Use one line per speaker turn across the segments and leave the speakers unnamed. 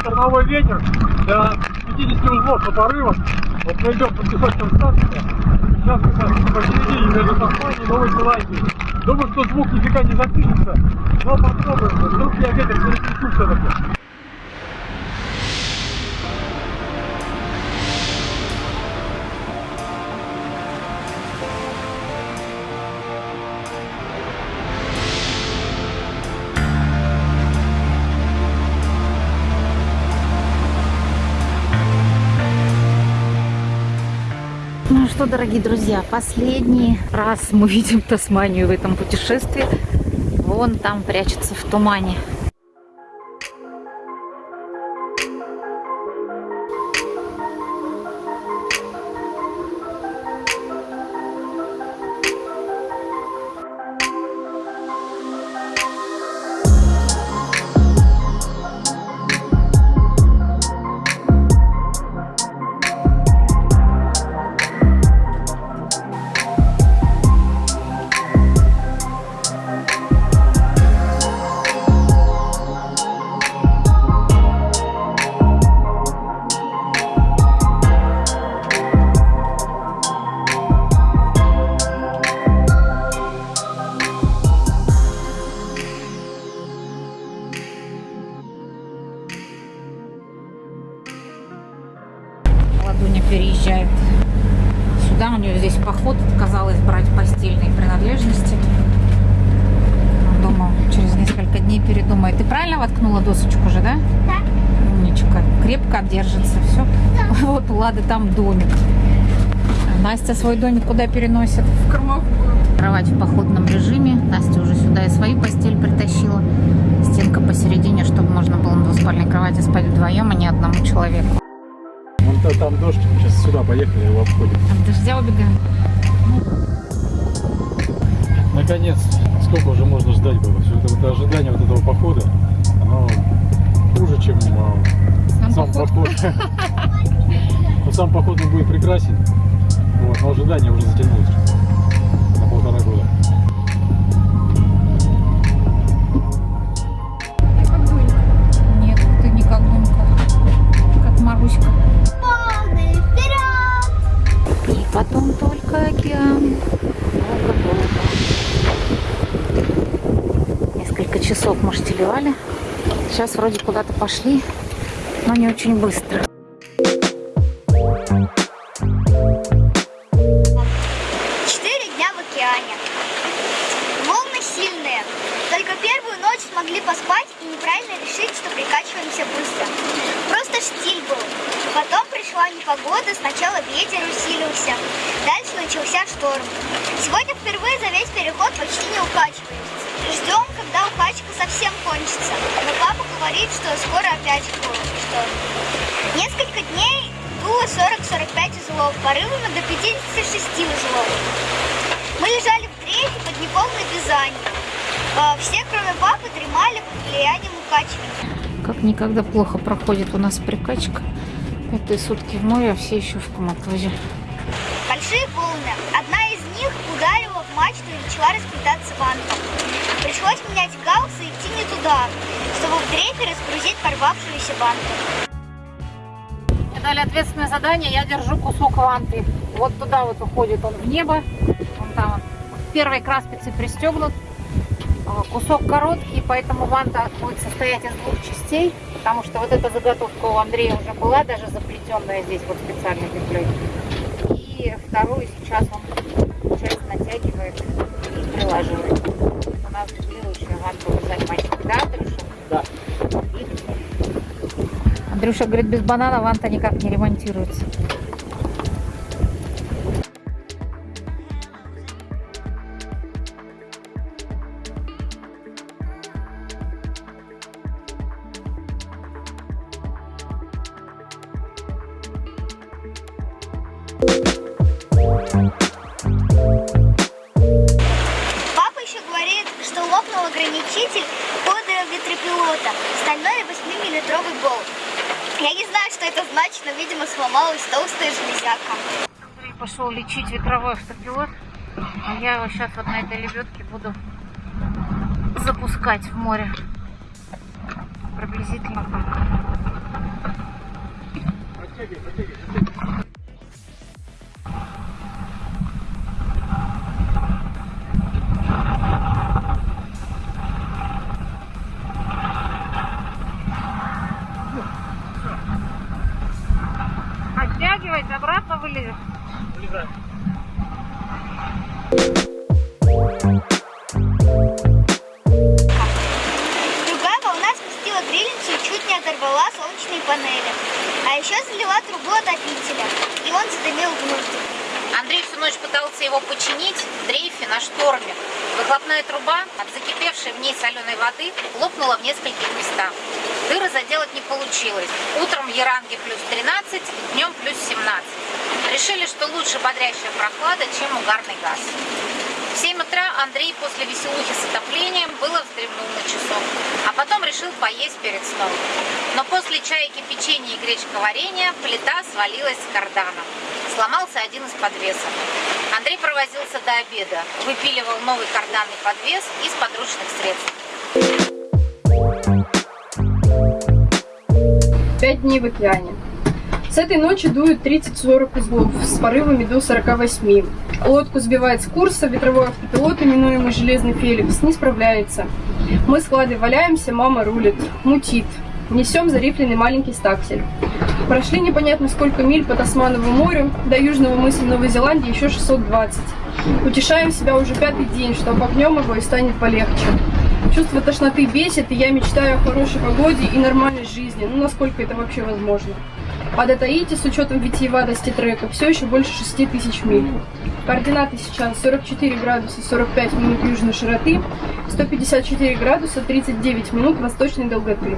штормовой ветер до 50 узлов по порывам. Вот мы идем по песочным станциям. Сейчас мы так посередине между Тасманией и Новой Зеландией. Думаю, что звук нифига не запишется, но попробуем. Вдруг я ветер переключу все-таки.
Что, дорогие друзья, последний раз мы видим Тасманию в этом путешествии. Вон там прячется в тумане. Сюда. У нее здесь поход. Отказалась брать постельные принадлежности. Думаю, через несколько дней передумает. Ты правильно воткнула досочку же, да?
Да.
Умничка. Крепко держится. Все. Вот у Лады там домик. А Настя свой домик куда переносит?
В кормовую.
Кровать в походном режиме. Настя уже сюда и свою постель притащила. Стенка посередине, чтобы можно было на двуспальной кровати спать вдвоем, а не одному человеку.
То- там дождь, сейчас сюда поехали, его обходим.
От дождя убегаем.
Наконец, сколько уже можно ждать было? Все это, вот ожидание вот этого похода, оно хуже, чем а,
Сам
сам поход. Но сам поход будет прекрасен, вот, но ожидание уже затянулось
Сейчас вроде куда-то пошли, но не очень быстро.
Четыре дня в океане. Волны сильные. Только первую ночь смогли поспать и неправильно решить, что прикачиваемся быстро. Просто штиль был. Потом пришла непогода, сначала ветер усилился. Дальше начался шторм. Сегодня впервые за весь переход почти не укачиваемся. Ждем, когда укачка совсем кончится. Но папа говорит, что скоро опять шторм. Несколько дней дуло 40-45 узлов, порывами до 56 узлов. Мы лежали в дрейфе под неполной вязанием. А, Все, кроме папы, дремали под влиянием укачивания.
Как никогда плохо проходит у нас прикачка. Пятые сутки в море, а все еще в коматозе.
Большие волны. Одна мачту и начала расплетаться вантом. Пришлось менять галс и идти не туда, чтобы в дрейфе разгрузить порвавшуюся ванту.
Мне дали ответственное задание, я держу кусок ванты. Вот туда вот уходит он в небо. Вон там он. Первой краспице пристегнут. А, Кусок короткий, поэтому ванта будет состоять из двух частей. Потому что вот эта заготовка у Андрея уже была, даже заплетенная здесь вот специальной петлей. И вторую сейчас он часть натягивает и прилаживает. У нас следующая ванта вязать мальчик. Да, Андрюша?
Да.
Андрюша говорит, без банана ванта никак не ремонтируется.
8-миллиметровый болт. Я не знаю, что это значит, но, видимо, сломалась толстая железяка.
Пошел лечить ветровой автопилот, а я его сейчас вот на этой лебедке буду запускать в море. Приблизительно так. Затягивай, затягивай, затягивай.
Трубу отопителя, и он задымил внутрь.
Андрей всю ночь пытался его починить в дрейфе на шторме. Выхлопная труба от закипевшей в ней соленой воды лопнула в нескольких местах. Дыры заделать не получилось. Утром в Яранге плюс 13, днем плюс 17. Решили, что лучше бодрящая прохлада, чем угарный газ. В 7 утра Андрей после веселухи с отоплением было вздремнул на часок, а потом решил поесть перед сном. Но после чайки, печенья и гречка варенья плита свалилась с кардана. Сломался один из подвесов. Андрей провозился до обеда, выпиливал новый карданный подвес из подручных средств.
Пять дней в океане. С этой ночи дует 30-40 узлов с порывами до 48. Лодку сбивает с курса, ветровой автопилот, именуемый Железный Феликс, не справляется. Мы с Владой валяемся, мама рулит, мутит. Несем зарифленный маленький стаксель. Прошли непонятно сколько миль по Тасмановому морю, до южного мыса Новой Зеландии еще 620. Утешаем себя уже пятый день, что обогнем его и станет полегче. Чувство тошноты бесит, и я мечтаю о хорошей погоде и нормальной жизни, ну насколько это вообще возможно. А до Таити с учетом витиеватости трека все еще больше 6 тысяч миль. Координаты сейчас 44 градуса 45 минут южной широты, 154 градуса 39 минут восточной долготы.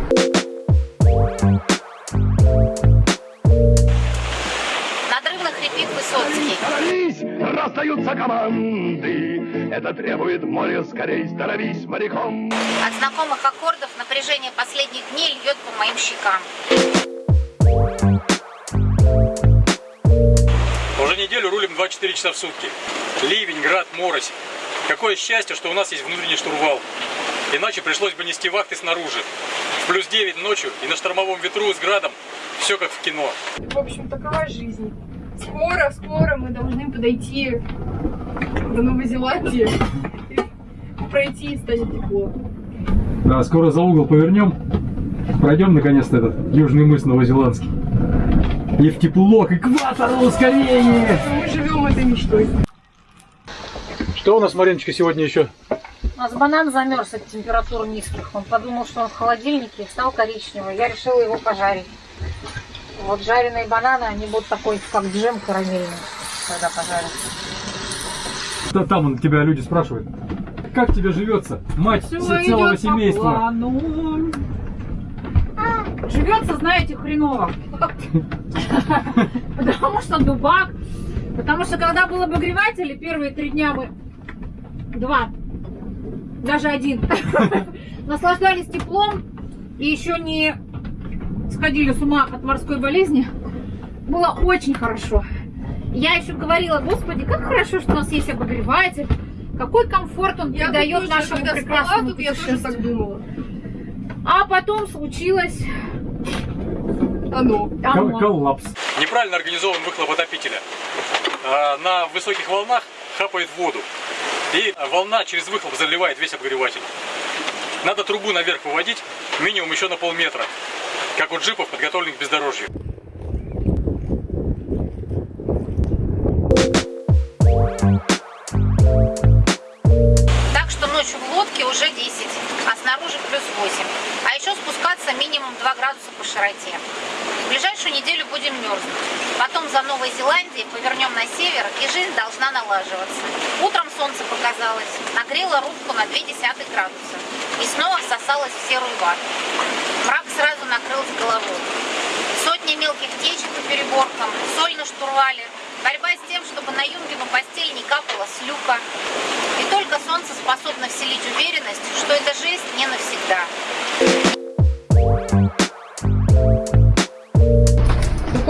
Надрывно хрипит Высоцкий.
Становись! Раздаются команды. Это требует море скорей. Становись моряком.
От знакомых аккордов напряжение последних дней льет по моим щекам.
Неделю рулим 24 часа в сутки. Ливень, град, морось. Какое счастье, что у нас есть внутренний штурвал. Иначе пришлось бы нести вахты снаружи. В плюс 9 ночью и на штормовом ветру с градом. Все как в кино.
В общем, такова жизнь. Скоро, скоро мы должны подойти до Новой Зеландии и пройти и станет тепло.
Да, скоро за угол повернем. Пройдем наконец-то этот южный мыс новозеландский. И в тепло, к экватору, скорее!
Мы живем этой мечтой.
Что у нас, Мариночка, сегодня еще?
У нас банан замерз от температур низких. Он подумал, что он в холодильнике, стал коричневый. Я решила его пожарить. Вот жареные бананы, они будут такой, как джем карамельный, когда пожарят.
Да, Там он, тебя люди спрашивают. Как тебе живется, мать
идёт
целого
по
семейства?
плану. Живется, знаете, хреново. Потому что дубак. Потому что когда был обогреватель, первые три дня мы... Два. Даже один. Наслаждались теплом. И еще не сходили с ума от морской болезни. Было очень хорошо. Я еще говорила, господи, как хорошо, что у нас есть обогреватель. Какой комфорт он
Я
придает
тоже,
нашему
спала,
прекрасному
тут я тоже так думала.
А потом случилось
Оно.
Кол-
оно.
Коллапс.
Неправильно организован выхлоп отопителя. А, На высоких волнах хапает воду. И волна через выхлоп заливает весь обогреватель. Надо трубу наверх выводить минимум еще на полметра. Как у джипов, подготовленных к бездорожью.
Минимум 2 градуса по широте. В ближайшую неделю будем мерзнуть. Потом за Новой Зеландией повернем на север, и жизнь должна налаживаться. Утром солнце показалось, нагрело рубку на 0,2 градуса и снова всосалось в серую вату. Мрак сразу накрыл с головой. Сотни мелких течек по переборкам, соль на штурвале, борьба с тем, чтобы на Юнгину постель не капала с люка. И только солнце способно вселить уверенность, что эта жизнь не навсегда.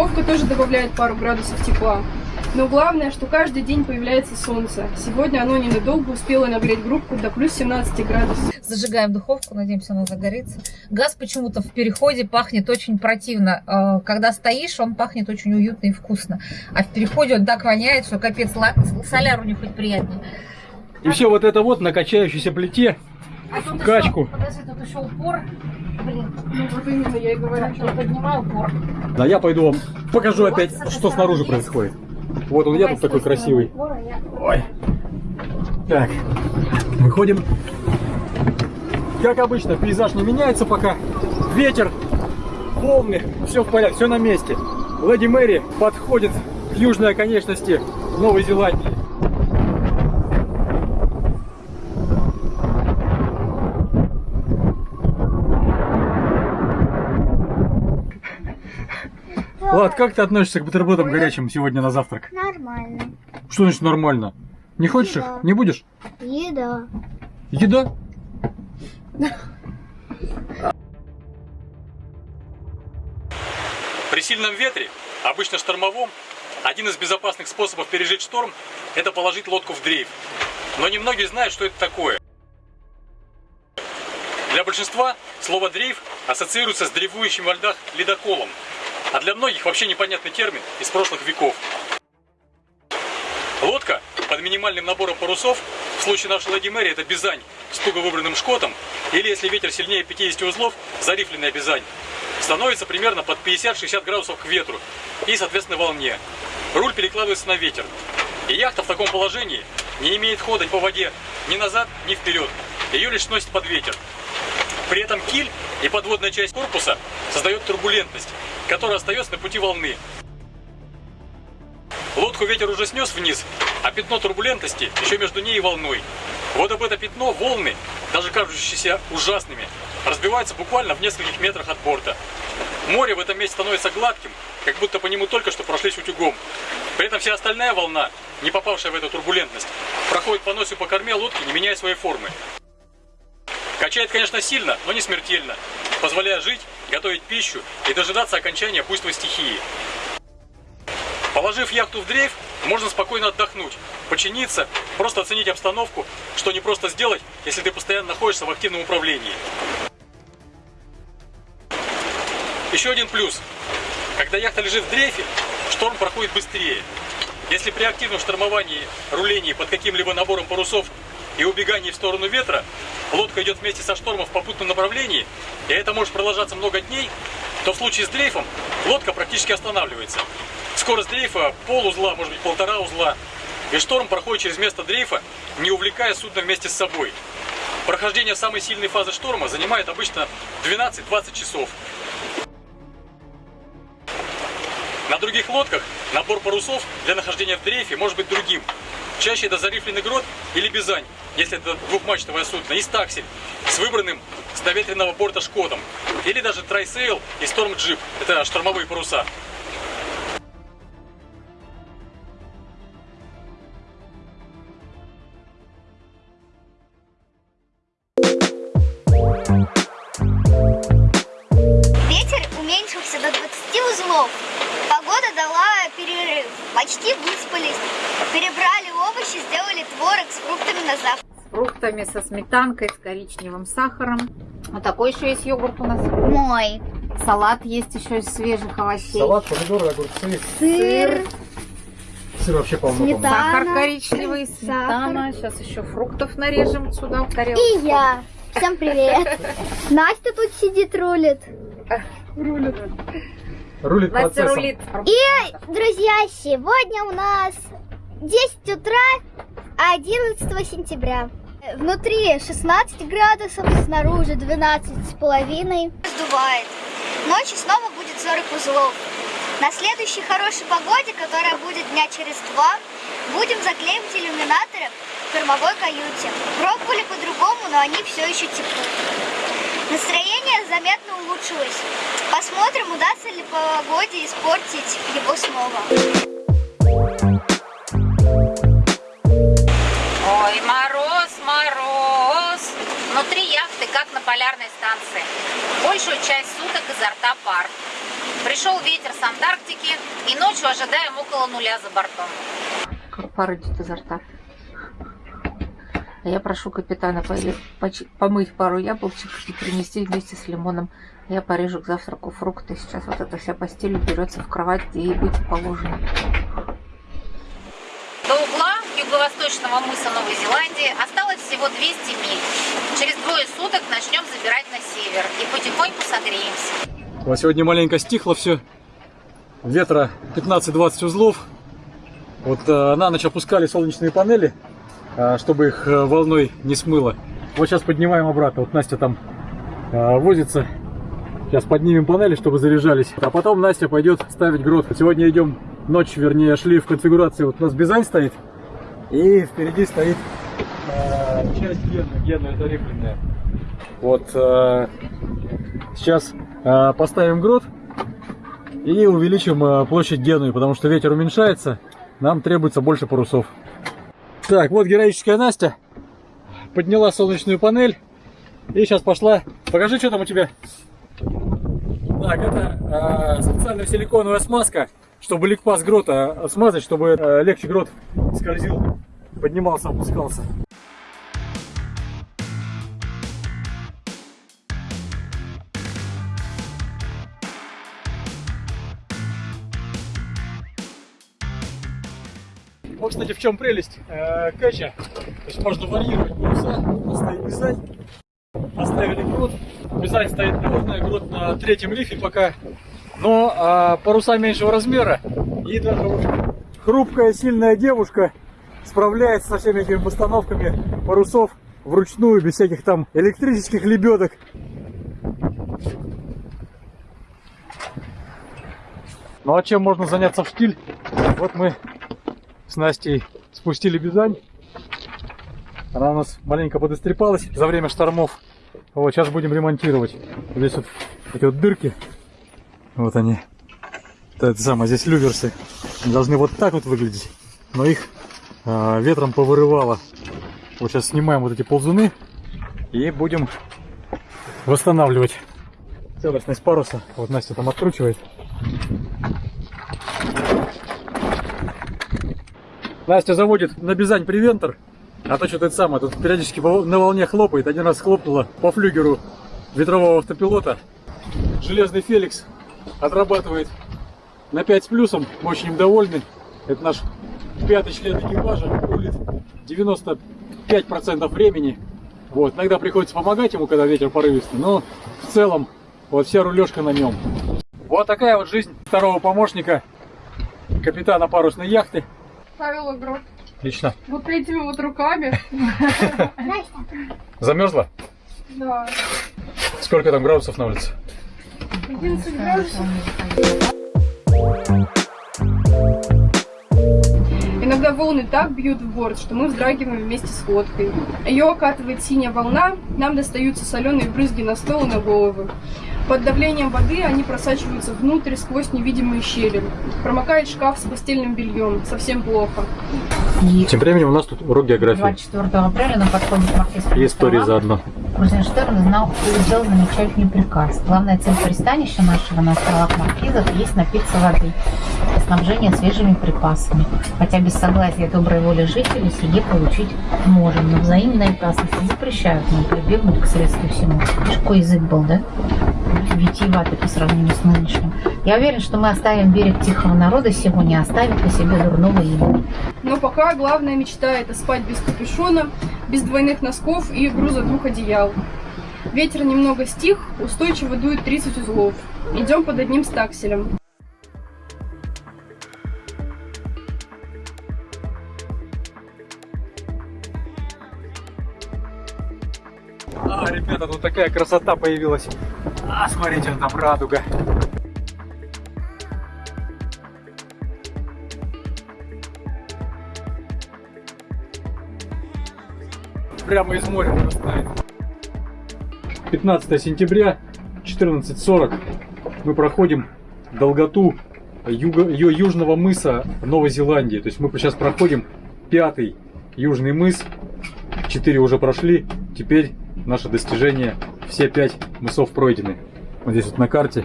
Духовка тоже добавляет пару градусов тепла. Но главное, что каждый день появляется солнце. Сегодня оно ненадолго успело нагреть группу до плюс 17 градусов.
Зажигаем духовку, надеемся, она загорится. Газ почему-то в переходе пахнет очень противно. Э, Когда стоишь, он пахнет очень уютно и вкусно. А в переходе он так воняет, что капец, соляру не хоть приятнее.
И все вот это вот на качающейся плите.
А тут
Качку.
Еще, подожди, тут еще упор. Блин,
Ну вот именно я и говорю,
я поднимаю упор.
Да я пойду вам покажу опять, что снаружи происходит. Вот он я тут такой красивый.
Я-
Ой. Так, выходим. Как обычно, пейзаж не меняется пока. Ветер, волны, все в порядке, все на месте. Леди Мэри подходит к южной оконечности Новой Зеландии. Влад, как ты относишься к бутербродам горячим сегодня на завтрак?
Нормально.
Что значит нормально? Не хочешь их?
Да.
Не будешь?
Еда.
Еда?
При сильном ветре, обычно штормовом, один из безопасных способов пережить шторм – это положить лодку в дрейф. Но немногие знают, что это такое. Для большинства слово «дрейф» ассоциируется с дрейфующим во льдах ледоколом, а для многих вообще непонятный термин из прошлых веков. Лодка под минимальным набором парусов, в случае нашей Лади Мэри это бизань с туго выбранным шкотом, или если ветер сильнее 50 узлов, зарифленная бизань, становится примерно под 50-60 градусов к ветру и, соответственно, волне. Руль перекладывается на ветер. И яхта в таком положении не имеет хода по воде ни назад, ни вперед. Ее лишь сносит под ветер. При этом киль и подводная часть корпуса создает турбулентность, которая остается на пути волны. Лодку ветер уже снес вниз, а пятно турбулентности еще между ней и волной. Вот об это пятно волны, даже кажущиеся ужасными, разбиваются буквально в нескольких метрах от борта. Море в этом месте становится гладким, как будто по нему только что прошлись утюгом. При этом вся остальная волна, не попавшая в эту турбулентность, проходит по носу по корме лодки, не меняя своей формы. Качает, конечно, сильно, но не смертельно, позволяя жить, готовить пищу и дожидаться окончания буйства стихии. Положив яхту в дрейф, можно спокойно отдохнуть, починиться, просто оценить обстановку, что не просто сделать, если ты постоянно находишься в активном управлении. Еще один плюс. Когда яхта лежит в дрейфе, шторм проходит быстрее. Если при активном штормовании, рулении под каким-либо набором парусов и убегании в сторону ветра, лодка идет вместе со штормом в попутном направлении, и это может продолжаться много дней, то в случае с дрейфом лодка практически останавливается. Скорость дрейфа пол узла, может быть полтора узла, и шторм проходит через место дрейфа, не увлекая судно вместе с собой. Прохождение самой сильной фазы шторма занимает обычно 12-20 часов. На других лодках набор парусов для нахождения в дрейфе может быть другим. Чаще это зарифленный грот или бизань, если это двухмачтовое судно, и стаксель с выбранным с доветренного борта шкотом. Или даже трайсейл и storm jib, это штормовые паруса.
Ветер уменьшился до 20 узлов. Погода дала перерыв. Почти выспались. Перебрали овощи, сделали творог с фруктами на завтрак.
С фруктами, со сметанкой, с коричневым сахаром. Вот такой еще есть йогурт у нас.
Мой.
Салат есть еще из свежих овощей.
Салат, помидоры, огурцы.
Сыр.
Сыр вообще полно.
Сметана.
Сахар коричневый, сметана. Сейчас еще фруктов нарежем сюда в тарелку.
И я. Всем привет. Настя тут сидит, рулит.
Рулит
Настя
процессом.
рулит.
И, друзья, сегодня у нас 10 утра 11 сентября. Внутри 16 градусов, снаружи 12 с половиной. Сдувает. Ночью снова будет 40 узлов. На следующей хорошей погоде, которая будет дня через два, будем заклеивать иллюминаторы в кормовой каюте. Пробовали по-другому, но они все еще текут. Настроение заметно улучшилось. Посмотрим, удастся ли погоде испортить его снова.
Ой, мороз, мороз. Внутри яхты, как на полярной станции. Большую часть суток изо рта пар. Пришел ветер с Антарктики, и ночью ожидаем около нуля за бортом. Пар идет изо рта. А Я прошу капитана помыть пару яблочек и принести вместе с лимоном. Я порежу к завтраку фрукты. Сейчас вот эта вся постель берется в кровать, где ей быть положено. Юго-восточного мыса Новой Зеландии осталось всего 200 миль. Через двое суток начнем забирать на север и потихоньку согреемся.
Вот сегодня маленько стихло все. Ветра 15-20 узлов. Вот э, на ночь опускали солнечные панели, э, чтобы их э, волной не смыло. Вот сейчас поднимаем обратно. Вот Настя там э, возится. Сейчас поднимем панели, чтобы заряжались. А потом Настя пойдет ставить грот. Сегодня идем ночь, вернее, шли в конфигурации. Вот у нас Бизань стоит. И впереди стоит э, часть. Гена это рифленная. Вот э, сейчас э, поставим грот и увеличим э, площадь Генуи, потому что ветер уменьшается, нам требуется больше парусов. Так, вот героическая Настя подняла солнечную панель и сейчас пошла. Покажи, что там у тебя. Так, это специальная силиконовая смазка, чтобы ликпас грота э, смазать, чтобы э, легче грот скользил, поднимался, опускался. Вот, кстати, в чем прелесть э, кэча. То есть можно варьировать паруса. Стоит бизань. Оставили грот. Бизань стоит плотная, грот на третьем лифе пока. Но а, паруса меньшего размера. И даже хрупкая, сильная девушка справляется со всеми этими постановками парусов вручную, без всяких там электрических лебедок. Ну а чем можно заняться в штиль? Вот мы с Настей спустили бизань. Она у нас маленько подострепалась за время штормов. Вот, сейчас будем ремонтировать. Здесь вот эти вот дырки. Вот они. Это, это самое, здесь люверсы. Они должны вот так вот выглядеть. Но их а, ветром повырывало. Вот сейчас снимаем вот эти ползуны и будем восстанавливать целостность паруса. Вот Настя там откручивает. Настя заводит на Бизань привентор, а то что-то это самое, тут периодически на волне хлопает. Один раз хлопнуло по флюгеру ветрового автопилота. Железный Феликс отрабатывает на 5 с плюсом, мы очень им довольны. Это наш пятый член экипажа, рулит 95% времени. Вот, иногда приходится помогать ему, когда ветер порывистый, но в целом вот вся рулежка на нем. Вот такая вот жизнь второго помощника капитана парусной яхты.
Павел Грот.
Отлично.
Вот этими вот руками.
Замерзла?
Да.
Сколько там градусов на улице?
11 градусов. Иногда волны так бьют в борт, что мы вздрагиваем вместе с лодкой. Ее окатывает синяя волна, нам достаются соленые брызги на стол и на головы. Под давлением воды они просачиваются внутрь сквозь невидимые щели. Промокает шкаф с постельным бельем. Совсем плохо.
И
Тем временем у нас тут урок географии
24 апреля на подходе к Маркизским
и истории
островам
заодно.
Крузенштерн знал сделал замечательный приказ. Главная цель пристанища нашего на островах Маркизов есть напиться воды и снабжение свежими припасами. Хотя без согласия доброй воли жителей сие получить можем, но взаимные опасности запрещают нам прибегнуть к средству всему. Какой язык был, да? Витиеватый по сравнению с нынешним. Я уверен, что мы оставим берег тихого народа сегодня, оставив по себе дурного имени.
Но пока главная мечта это спать без капюшона, без двойных носков и груза двух одеял. Ветер немного стих, устойчиво дует 30 узлов. Идем под одним стакселем.
А, ребята, тут такая красота появилась. А, смотрите, вон там радуга. Прямо из моря вырастает. 15 сентября, 14.40. Мы проходим долготу юго- южного мыса Новой Зеландии. То есть мы сейчас проходим пятый южный мыс. Четыре уже прошли. Теперь наше достижение. Все пять мысов пройдены. Вот здесь вот на карте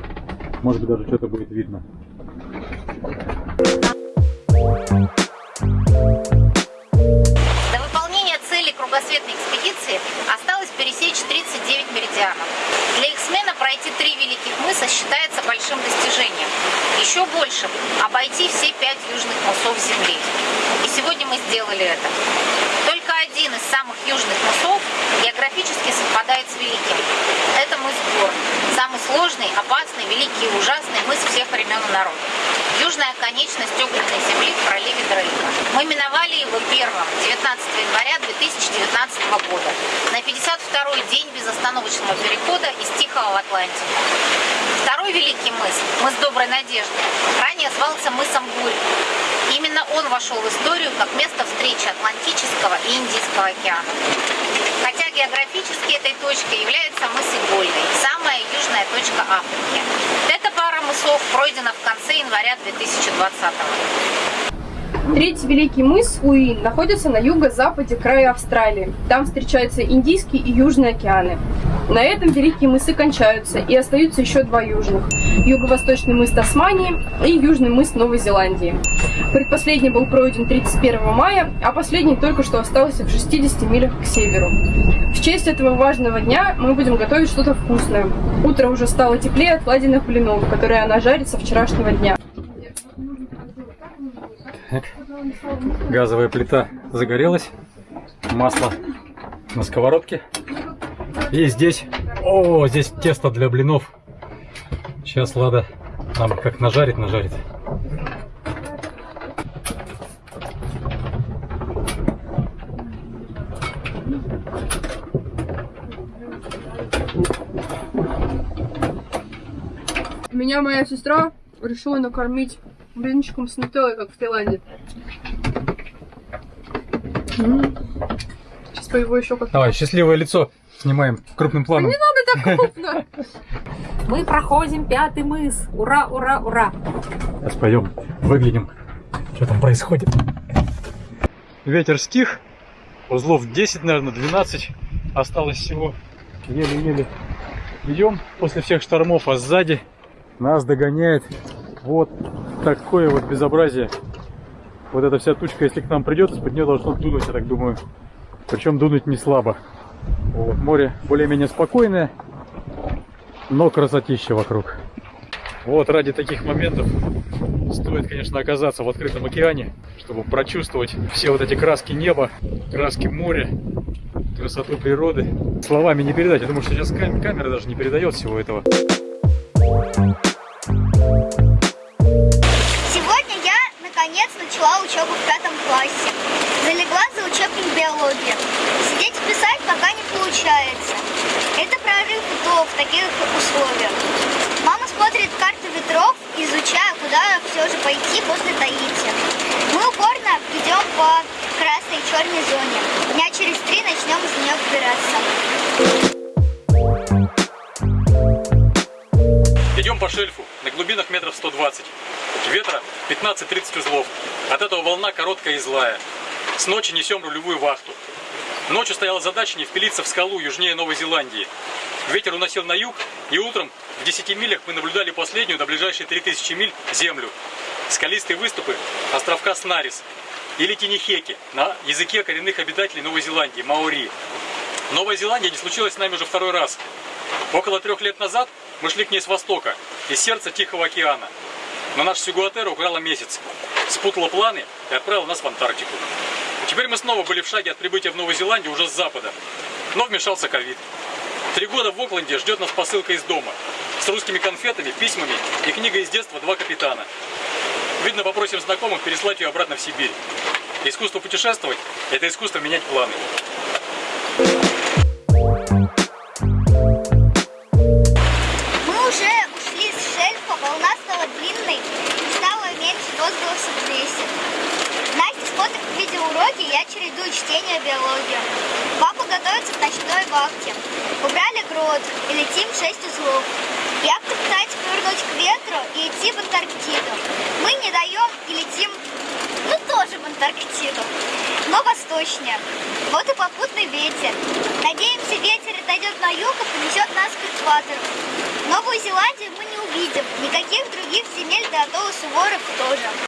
Может быть, даже что-то будет видно.
До выполнения цели кругосветной экспедиции осталось пересечь 39 меридианов. Для их смены пройти три великих мыса считается большим достижением. Еще больше – обойти все пять южных мысов Земли. И сегодня мы сделали это. Из самых южных мысов географически совпадает с великим. Это мыс Горн. Самый сложный, опасный, великий и ужасный мыс всех времен и народов. Южная конечность огненной земли в проливе Дрейка. Мы миновали его первым 19 января 2019 года на 52-й день безостановочного перехода из Тихого в Атлантику. Второй великий мыс, мыс Доброй Надежды, ранее звался мысом Бурь. Именно он вошел в историю как место встречи Атлантического и Индийского океана. Хотя географически этой точкой является мыс Игольный, самая южная точка Африки. Эта пара мысов пройдена в конце января 2020
Третий великий мыс Уин находится на юго-западе края Австралии. Там встречаются Индийский и Южный океаны. На этом великие мысы кончаются, и остаются еще два южных. Юго-восточный мыс Тасмании и южный мыс Новой Зеландии. Предпоследний был пройден 31 мая, а последний только что остался в 60 милях к северу. В честь этого важного дня мы будем готовить что-то вкусное. Утро уже стало теплее от ладяных блинов, которые она жарит со вчерашнего дня.
Газовая плита загорелась. Масло на сковородке. И здесь, о, здесь тесто для блинов. Сейчас Лада нам как нажарит, нажарит.
Меня моя сестра решила накормить блинчиком с нутеллой, как в Таиланде. Сейчас по его еще как
Давай, счастливое лицо снимаем крупным планом.
так крупно.
Мы проходим пятый мыс. Ура, ура, ура.
Сейчас пойдем, выглянем, что там происходит. Ветер стих, узлов 10, наверное, 12 осталось всего. Еле-еле идем после всех штормов, а сзади нас догоняет вот такое вот безобразие. Вот эта вся тучка, если к нам придет, из-под нее должно дунуть, я так думаю. Причем дунуть не слабо. Вот, море более-менее спокойное, но красотища вокруг. Вот ради таких моментов стоит, конечно, оказаться в открытом океане, чтобы прочувствовать все вот эти краски неба, краски моря, красоту природы. Словами не передать. Я думаю, что сейчас кам- камера даже не передает всего этого.
Сегодня Сидеть и писать пока не получается. Это прорыв до в таких условиях. Мама смотрит карты ветров, изучая, куда все же пойти после Таити. Мы упорно идем по красной и черной зоне. Дня через три начнем из нее выбираться.
Идем по шельфу на глубинах метров 120. Ветра 15-30 узлов. От этого волна короткая и злая. С ночи несем рулевую вахту. Ночью стояла задача не впилиться в скалу южнее Новой Зеландии. Ветер уносил на юг, и утром в 10 милях мы наблюдали последнюю до ближайшей 3000 миль землю. Скалистые выступы островка Снарис или Тинихеки на языке коренных обитателей Новой Зеландии, маори. Новая Зеландия не случилась с нами уже второй раз. Около трех лет назад мы шли к ней с востока, из сердца Тихого океана. Но наш Сигуатера украла месяц, спутала планы и отправила нас в Антарктику. Теперь мы снова были в шаге от прибытия в Новую Зеландию уже с запада. Но вмешался ковид. Три года в Окленде ждет нас посылка из дома. С русскими конфетами, письмами и книгой из детства «Два капитана». Видно, попросим знакомых переслать ее обратно в Сибирь. Искусство путешествовать – это искусство менять планы.
Чередую чтение биологии. Папа готовится к ночной вахте. Убрали грот и летим 6 узлов. Яхта пытается повернуть к ветру и идти в Антарктиду. Мы не даем и летим, ну тоже в Антарктиду, но восточнее. Вот и попутный ветер. Надеемся, ветер отойдет на юг и понесет нас к экватору. Новую Зеландию мы не
увидим. Никаких других земель до Атолла Суворов тоже.